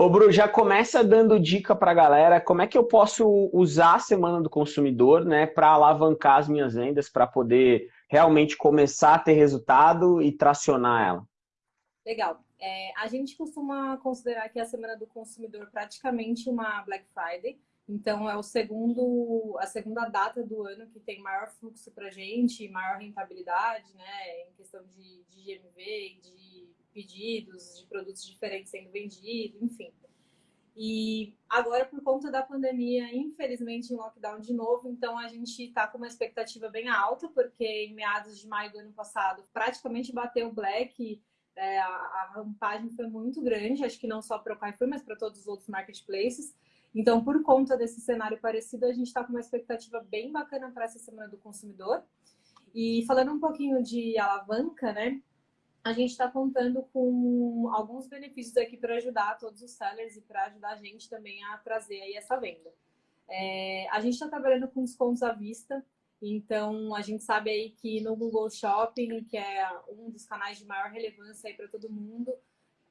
Ô, Bru, já começa dando dica para a galera como é que eu posso usar a Semana do Consumidor né, para alavancar as minhas vendas, para poder realmente começar a ter resultado e tracionar ela. Legal. É, a gente costuma considerar que a Semana do Consumidor praticamente uma Black Friday. Então, é o segundo, a segunda data do ano que tem maior fluxo para a gente, maior rentabilidade, né? Em questão de, de GMV, de pedidos, de produtos diferentes sendo vendidos, enfim. E agora, por conta da pandemia, infelizmente em lockdown de novo, então a gente está com uma expectativa bem alta, porque em meados de maio do ano passado praticamente bateu o Black, é, a, a rampagem foi muito grande, acho que não só para o Carrefour, mas para todos os outros marketplaces. Então, por conta desse cenário parecido, a gente está com uma expectativa bem bacana para essa Semana do Consumidor. E falando um pouquinho de alavanca, né? A gente está contando com alguns benefícios aqui para ajudar todos os sellers e para ajudar a gente também a trazer aí essa venda. É, a gente está trabalhando com descontos à vista, então a gente sabe aí que no Google Shopping, que é um dos canais de maior relevância aí para todo mundo,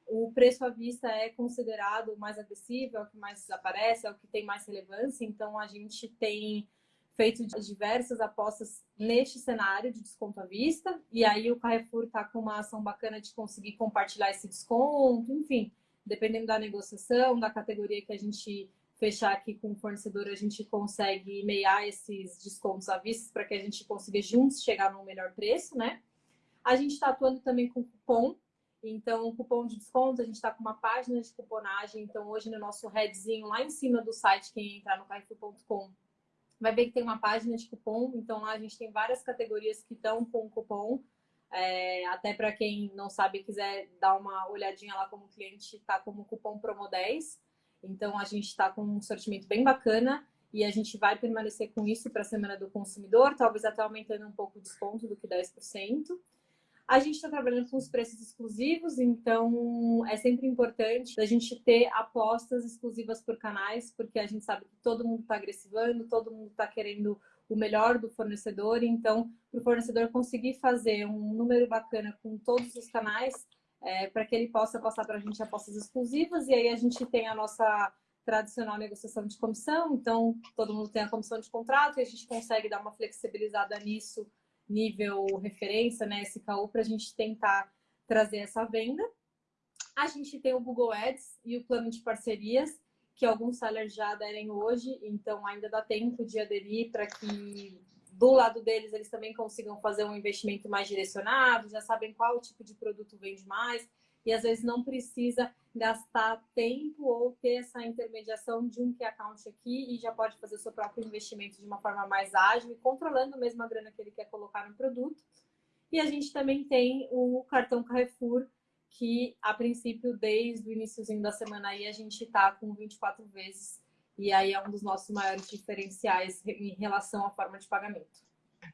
o preço à vista é considerado o mais agressivo, é o que mais aparece, é o que tem mais relevância, então a gente tem feito diversas apostas neste cenário de desconto à vista. E aí o Carrefour está com uma ação bacana de conseguir compartilhar esse desconto, enfim, dependendo da negociação, da categoria que a gente fechar aqui com o fornecedor, a gente consegue meiar esses descontos à vista para que a gente consiga juntos chegar no melhor preço, né? A gente está atuando também com cupom, então cupom de desconto, a gente está com uma página de cuponagem, então hoje no nosso headzinho lá em cima do site, quem entrar no carrefour.com vai ver que tem uma página de cupom, então lá a gente tem várias categorias que estão com cupom. É, até para quem não sabe quiser dar uma olhadinha lá como cliente, está como cupom Promo10. Então a gente está com um sortimento bem bacana e a gente vai permanecer com isso para a Semana do Consumidor, talvez até aumentando um pouco o desconto do que 10%. A gente está trabalhando com os preços exclusivos, então é sempre importante a gente ter apostas exclusivas por canais, porque a gente sabe que todo mundo está agressivando, todo mundo está querendo o melhor do fornecedor, então para o fornecedor conseguir fazer um número bacana com todos os canais, é, para que ele possa passar para a gente apostas exclusivas, e aí a gente tem a nossa tradicional negociação de comissão, então todo mundo tem a comissão de contrato e a gente consegue dar uma flexibilizada nisso nível referência, né, SKU, para a gente tentar trazer essa venda. A gente tem o Google Ads e o plano de parcerias, que alguns sellers já aderem hoje, então ainda dá tempo de aderir para que do lado deles eles também consigam fazer um investimento mais direcionado, já sabem qual tipo de produto vende mais e às vezes não precisa gastar tempo ou ter essa intermediação de um key account aqui e já pode fazer o seu próprio investimento de uma forma mais ágil e controlando mesmo a grana que ele quer colocar no produto. E a gente também tem o cartão Carrefour, que a princípio, desde o iníciozinho da semana aí, a gente está com 24 vezes. E aí é um dos nossos maiores diferenciais em relação à forma de pagamento.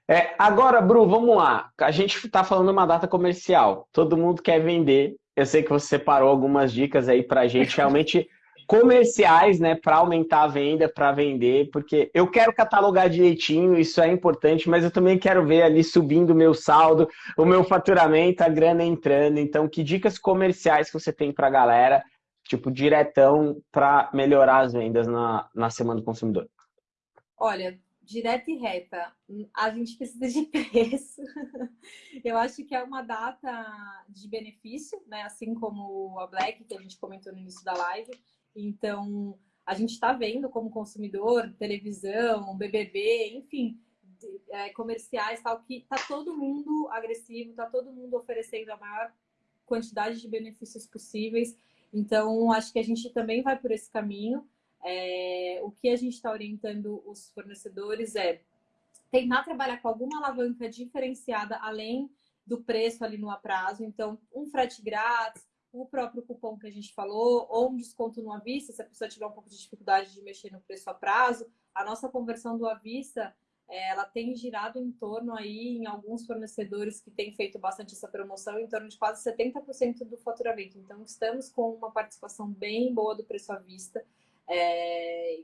É, agora, Bru, vamos lá. A gente está falando uma data comercial. Todo mundo quer vender eu sei que você separou algumas dicas aí para gente realmente comerciais, né, para aumentar a venda, para vender, porque eu quero catalogar direitinho, isso é importante, mas eu também quero ver ali subindo o meu saldo, o meu faturamento, a grana entrando. Então, que dicas comerciais que você tem para a galera, tipo, diretão, para melhorar as vendas na, na Semana do Consumidor? Olha, direta e reta. A gente precisa de preço. Eu acho que é uma data de benefício, né? Assim como a Black, que a gente comentou no início da live. Então, a gente está vendo como consumidor, televisão, BBB, enfim, é, comerciais, tal, que tá todo mundo agressivo, tá todo mundo oferecendo a maior quantidade de benefícios possíveis. Então, acho que a gente também vai por esse caminho. É, o que a gente está orientando os fornecedores é tentar trabalhar com alguma alavanca diferenciada além do preço ali no aprazo. Então, um frete grátis, o próprio cupom que a gente falou, ou um desconto no avista, se a pessoa tiver um pouco de dificuldade de mexer no preço a prazo. A nossa conversão do avista, é, ela tem girado em torno aí, em alguns fornecedores que têm feito bastante essa promoção, em torno de quase 70% do faturamento. Então, estamos com uma participação bem boa do preço à vista. É,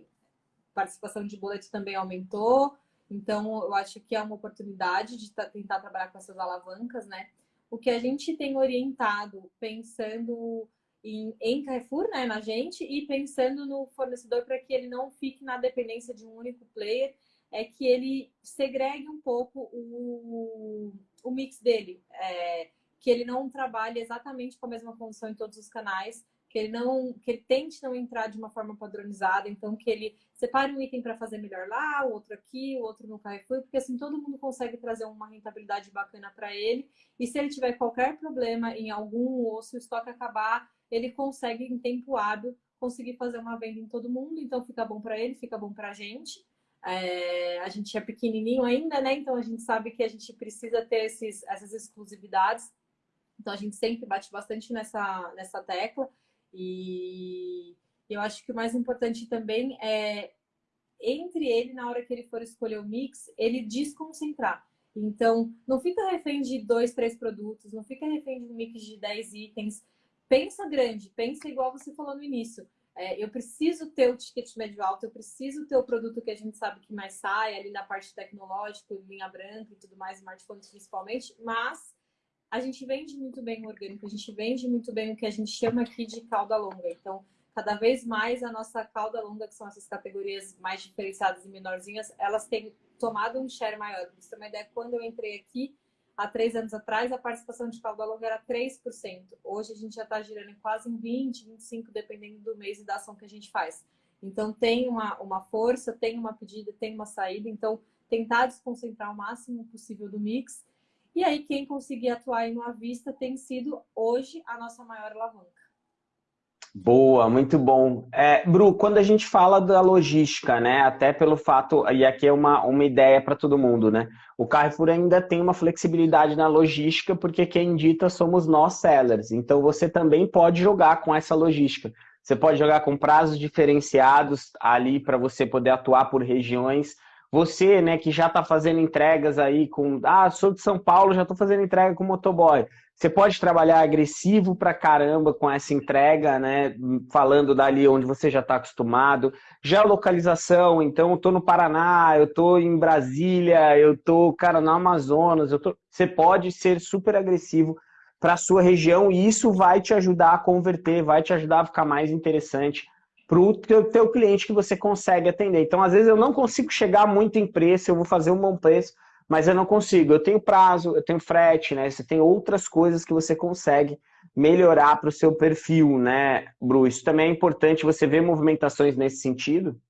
participação de bullet também aumentou. Então, eu acho que é uma oportunidade de tentar trabalhar com essas alavancas, né? O que a gente tem orientado, pensando em, em Carrefour, né, na gente, e pensando no fornecedor para que ele não fique na dependência de um único player, é que ele segregue um pouco o, o mix dele, é, que ele não trabalhe exatamente com a mesma condição em todos os canais, que ele não, que ele tente não entrar de uma forma padronizada, então que ele separe um item para fazer melhor lá, o outro aqui, o outro no Carrefour, porque assim todo mundo consegue trazer uma rentabilidade bacana para ele. E se ele tiver qualquer problema em algum ou se o estoque acabar, ele consegue em tempo hábil conseguir fazer uma venda em todo mundo, então fica bom para ele, fica bom para a gente. É, a gente é pequenininho ainda, né? Então a gente sabe que a gente precisa ter esses, essas exclusividades. Então a gente sempre bate bastante nessa, nessa tecla. E eu acho que o mais importante também é entre ele, na hora que ele for escolher o mix, ele desconcentrar. Então, não fica refém de dois, três produtos, não fica refém de um mix de 10 itens. Pensa grande, pensa igual você falou no início. É, eu preciso ter o ticket médio alto, eu preciso ter o produto que a gente sabe que mais sai, ali na parte tecnológica, linha branca e tudo mais, smartphones principalmente, mas a gente vende muito bem o orgânico, a gente vende muito bem o que a gente chama aqui de cauda longa. Então, cada vez mais a nossa cauda longa, que são essas categorias mais diferenciadas e menorzinhas, elas têm tomado um share maior. Pra você ter uma ideia, quando eu entrei aqui, há três anos atrás, a participação de cauda longa era 3%. Hoje a gente já está girando em quase em 20%, 25%, dependendo do mês e da ação que a gente faz. Então, tem uma, uma força, tem uma pedida, tem uma saída. Então, tentar desconcentrar o máximo possível do mix e aí, quem conseguir atuar em uma vista tem sido hoje a nossa maior alavanca. Boa, muito bom. É, Bru, quando a gente fala da logística, né, até pelo fato, e aqui é uma, uma ideia para todo mundo, né, o Carrefour ainda tem uma flexibilidade na logística, porque quem dita somos nós sellers, então você também pode jogar com essa logística. Você pode jogar com prazos diferenciados ali para você poder atuar por regiões, você, né, que já está fazendo entregas aí com. Ah, sou de São Paulo, já estou fazendo entrega com motoboy. Você pode trabalhar agressivo pra caramba com essa entrega, né? Falando dali onde você já está acostumado. Geolocalização, então eu estou no Paraná, eu estou em Brasília, eu estou, cara, no Amazonas. Eu tô... Você pode ser super agressivo para sua região e isso vai te ajudar a converter, vai te ajudar a ficar mais interessante para o teu, teu cliente que você consegue atender. Então, às vezes, eu não consigo chegar muito em preço, eu vou fazer um bom preço, mas eu não consigo. Eu tenho prazo, eu tenho frete, né? Você tem outras coisas que você consegue melhorar para o seu perfil, né, Bru? Isso também é importante. Você vê movimentações nesse sentido?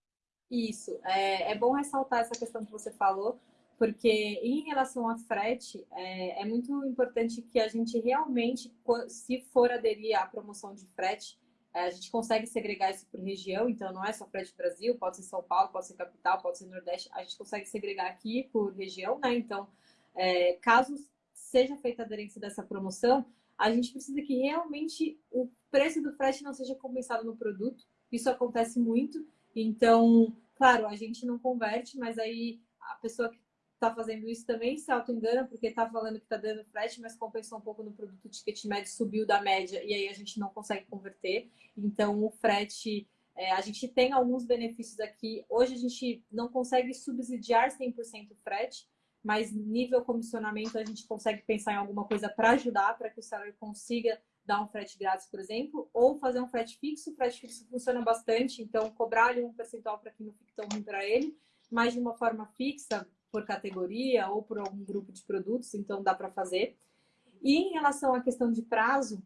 Isso. É, é bom ressaltar essa questão que você falou, porque em relação a frete, é, é muito importante que a gente realmente, se for aderir à promoção de frete, a gente consegue segregar isso por região, então não é só frete Brasil, pode ser São Paulo, pode ser capital, pode ser Nordeste, a gente consegue segregar aqui por região, né? Então, é, caso seja feita a aderência dessa promoção, a gente precisa que realmente o preço do frete não seja compensado no produto. Isso acontece muito. Então, claro, a gente não converte, mas aí a pessoa que está fazendo isso também se auto-engana, porque está falando que está dando frete, mas compensou um pouco no produto, ticket médio subiu da média e aí a gente não consegue converter. Então, o frete, é, a gente tem alguns benefícios aqui. Hoje a gente não consegue subsidiar 100% o frete, mas nível comissionamento a gente consegue pensar em alguma coisa para ajudar, para que o seller consiga dar um frete grátis, por exemplo, ou fazer um frete fixo. O frete fixo funciona bastante, então cobrar ali um percentual para que não fique tão ruim para ele, mas de uma forma fixa, por categoria ou por algum grupo de produtos, então dá para fazer. E em relação à questão de prazo,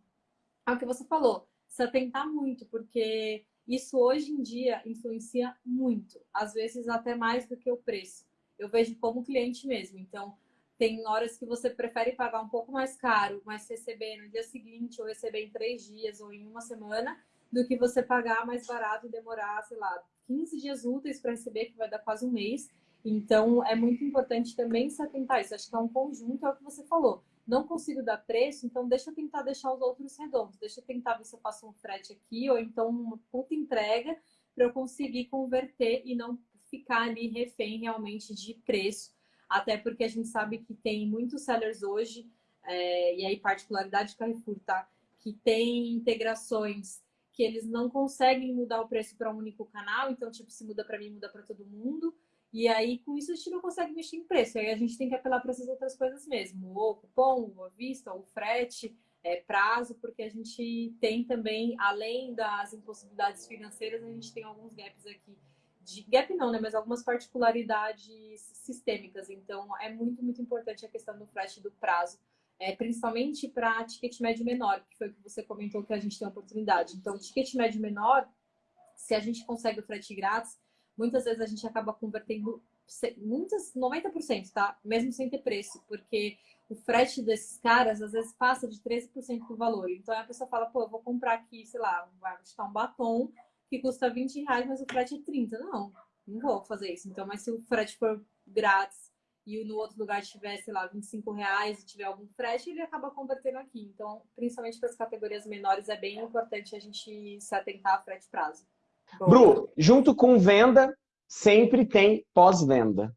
é o que você falou, se atentar muito, porque isso hoje em dia influencia muito, às vezes até mais do que o preço. Eu vejo como cliente mesmo, então tem horas que você prefere pagar um pouco mais caro, mas receber no dia seguinte, ou receber em três dias, ou em uma semana, do que você pagar mais barato e demorar, sei lá, 15 dias úteis para receber, que vai dar quase um mês, então, é muito importante também se atentar isso. Acho que é um conjunto, é o que você falou. Não consigo dar preço, então deixa eu tentar deixar os outros redondos. Deixa eu tentar ver se eu faço um frete aqui, ou então uma puta entrega, para eu conseguir converter e não ficar ali refém realmente de preço. Até porque a gente sabe que tem muitos sellers hoje, é, e aí particularidade do Carrefour, tá? Que tem integrações que eles não conseguem mudar o preço para um único canal, então, tipo, se muda para mim, muda para todo mundo. E aí, com isso, a gente não consegue mexer em preço. Aí a gente tem que apelar para essas outras coisas mesmo. Ou cupom, ou a vista, ou frete. é, prazo, porque a gente tem também, além das impossibilidades financeiras, a gente tem alguns gaps aqui. De, gap não, né? Mas algumas particularidades sistêmicas. Então, é muito, muito importante a questão do frete do prazo. É, principalmente para ticket médio menor, que foi o que você comentou que a gente tem oportunidade. Então, ticket médio menor, se a gente consegue o frete grátis, muitas vezes a gente acaba convertendo muitas 90%, tá? Mesmo sem ter preço, porque o frete desses caras às vezes passa de 13% do valor. Então a pessoa fala, pô, eu vou comprar aqui, sei lá, vai um batom que custa 20 reais, mas o frete é 30. Não, não vou fazer isso. Então, mas se o frete for grátis e no outro lugar tiver, sei lá, 25 reais e tiver algum frete, ele acaba convertendo aqui. Então, principalmente para as categorias menores, é bem importante a gente se atentar a frete prazo. Bru, junto com venda, sempre tem pós-venda.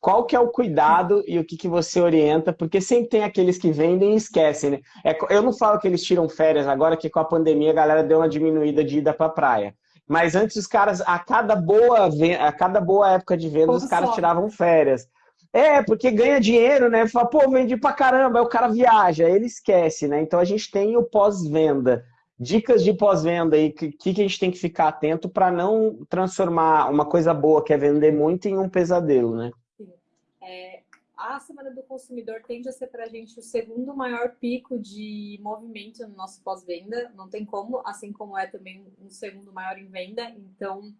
Qual que é o cuidado e o que, que você orienta? Porque sempre tem aqueles que vendem e esquecem, né? É, eu não falo que eles tiram férias agora, que com a pandemia a galera deu uma diminuída de ida para praia. Mas antes os caras, a cada boa, a cada boa época de venda, os caras tiravam férias. É, porque ganha dinheiro, né? Fala, pô, vendi pra caramba, aí o cara viaja, aí ele esquece, né? Então a gente tem o pós-venda. Dicas de pós-venda aí, o que, que a gente tem que ficar atento para não transformar uma coisa boa, que é vender muito, em um pesadelo, né? Sim. É, a Semana do Consumidor tende a ser para a gente o segundo maior pico de movimento no nosso pós-venda. Não tem como, assim como é também um segundo maior em venda. Então,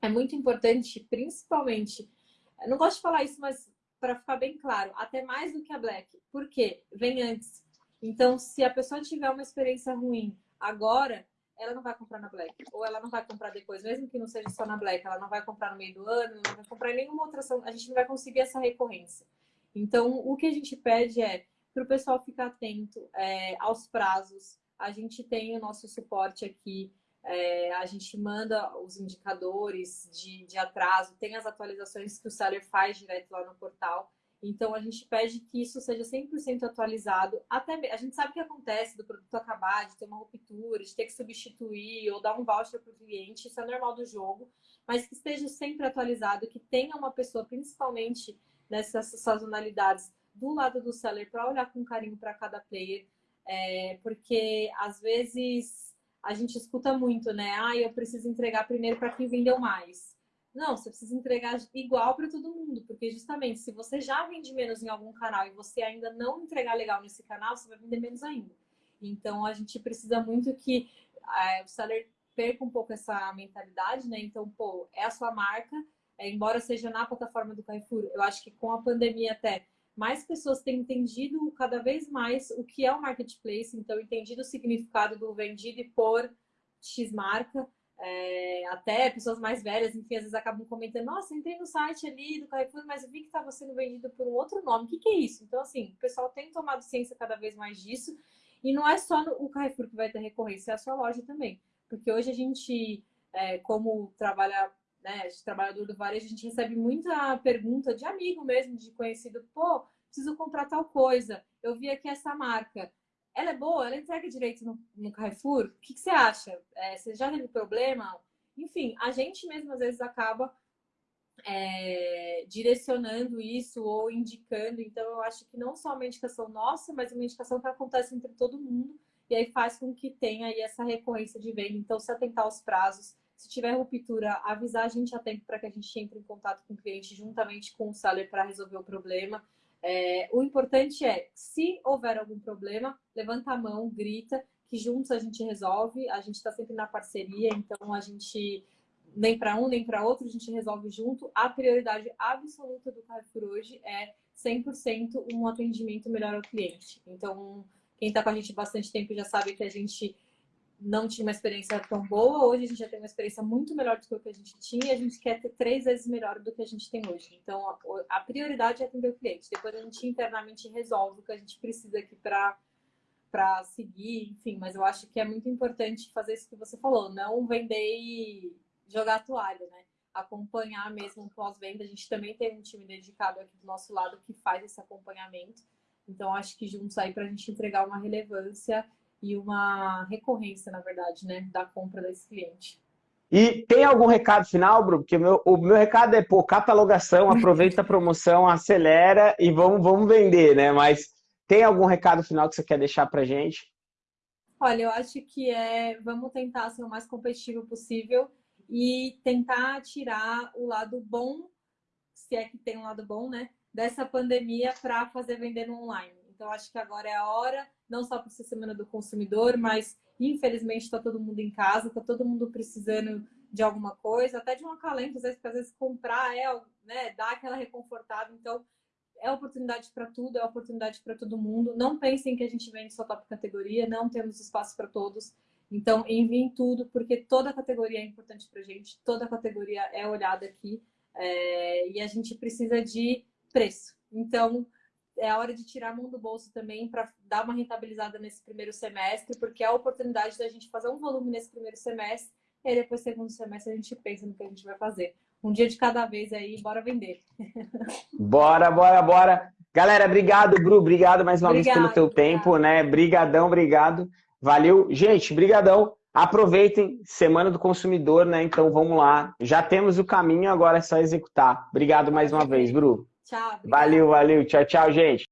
é muito importante, principalmente, não gosto de falar isso, mas para ficar bem claro, até mais do que a Black. Por quê? Vem antes. Então, se a pessoa tiver uma experiência ruim agora, ela não vai comprar na Black. Ou ela não vai comprar depois, mesmo que não seja só na Black, ela não vai comprar no meio do ano, não vai comprar em nenhuma outra ação. A gente não vai conseguir essa recorrência. Então, o que a gente pede é para o pessoal ficar atento é, aos prazos. A gente tem o nosso suporte aqui. É, a gente manda os indicadores de, de atraso, tem as atualizações que o seller faz direto lá no portal. Então, a gente pede que isso seja 100% atualizado. Até A gente sabe o que acontece do produto acabar, de ter uma ruptura, de ter que substituir ou dar um voucher para o cliente. Isso é normal do jogo. Mas que esteja sempre atualizado, que tenha uma pessoa, principalmente nessas sazonalidades, do lado do seller para olhar com carinho para cada player. É, porque, às vezes, a gente escuta muito, né? Ah, eu preciso entregar primeiro para quem vendeu mais. Não, você precisa entregar igual para todo mundo, porque justamente se você já vende menos em algum canal e você ainda não entregar legal nesse canal, você vai vender menos ainda. Então a gente precisa muito que é, o seller perca um pouco essa mentalidade, né? Então, pô, é a sua marca, é, embora seja na plataforma do Carrefour, eu acho que com a pandemia até mais pessoas têm entendido cada vez mais o que é o marketplace, então entendido o significado do vendido e por X marca. É, até pessoas mais velhas, enfim, às vezes acabam comentando, nossa, entrei no site ali do Carrefour, mas eu vi que estava sendo vendido por um outro nome. O que, que é isso? Então, assim, o pessoal tem tomado ciência cada vez mais disso. E não é só o Carrefour que vai ter recorrência, é a sua loja também. Porque hoje a gente, é, como trabalha, né, trabalhador do varejo, a gente recebe muita pergunta de amigo mesmo, de conhecido, pô, preciso comprar tal coisa, eu vi aqui essa marca ela é boa, ela entrega direito no, no Carrefour. O que, que você acha? É, você já teve problema? Enfim, a gente mesmo às vezes acaba é, direcionando isso ou indicando. Então, eu acho que não só uma indicação nossa, mas uma indicação que acontece entre todo mundo e aí faz com que tenha aí essa recorrência de venda. Então, se atentar aos prazos, se tiver ruptura, avisar a gente a tempo para que a gente entre em contato com o cliente juntamente com o seller para resolver o problema. É, o importante é, se houver algum problema, levanta a mão, grita, que juntos a gente resolve. A gente está sempre na parceria, então a gente nem para um nem para outro, a gente resolve junto. A prioridade absoluta do Carrefour hoje é 100% um atendimento melhor ao cliente. Então, quem está com a gente bastante tempo já sabe que a gente não tinha uma experiência tão boa, hoje a gente já tem uma experiência muito melhor do que o que a gente tinha a gente quer ter três vezes melhor do que a gente tem hoje. Então, a prioridade é atender o cliente. Depois a gente internamente resolve o que a gente precisa aqui para para seguir, enfim, mas eu acho que é muito importante fazer isso que você falou, não vender e jogar a toalha, né? Acompanhar mesmo pós-venda. A gente também tem um time dedicado aqui do nosso lado que faz esse acompanhamento. Então, acho que juntos aí para a gente entregar uma relevância e uma recorrência, na verdade, né, da compra desse cliente. E tem algum recado final, Bruno? Porque o meu, o meu recado é, pô, catalogação, aproveita a promoção, acelera e vamos, vamos vender, né? Mas tem algum recado final que você quer deixar pra gente? Olha, eu acho que é vamos tentar ser o mais competitivo possível e tentar tirar o lado bom, se é que tem um lado bom, né? Dessa pandemia para fazer vender no online. Então, acho que agora é a hora, não só para ser Semana do Consumidor, mas infelizmente está todo mundo em casa, está todo mundo precisando de alguma coisa, até de um acalento, às vezes, porque às vezes comprar é, né, dá aquela reconfortada. Então, é oportunidade para tudo, é oportunidade para todo mundo. Não pensem que a gente vende só top categoria, não temos espaço para todos. Então, enviem tudo, porque toda categoria é importante para a gente, toda categoria é olhada aqui é, e a gente precisa de preço. Então, é a hora de tirar a mão do bolso também para dar uma rentabilizada nesse primeiro semestre, porque é a oportunidade da gente fazer um volume nesse primeiro semestre e aí depois, segundo semestre, a gente pensa no que a gente vai fazer. Um dia de cada vez aí, bora vender. Bora, bora, bora. Galera, obrigado, Bru. Obrigado mais uma obrigado, vez pelo teu obrigado. tempo, né? Brigadão, obrigado. Valeu. Gente, brigadão. Aproveitem, Semana do Consumidor, né? Então vamos lá. Já temos o caminho, agora é só executar. Obrigado mais uma vez, Bru. Tchau. Valeu, valeu. Tchau, tchau, gente.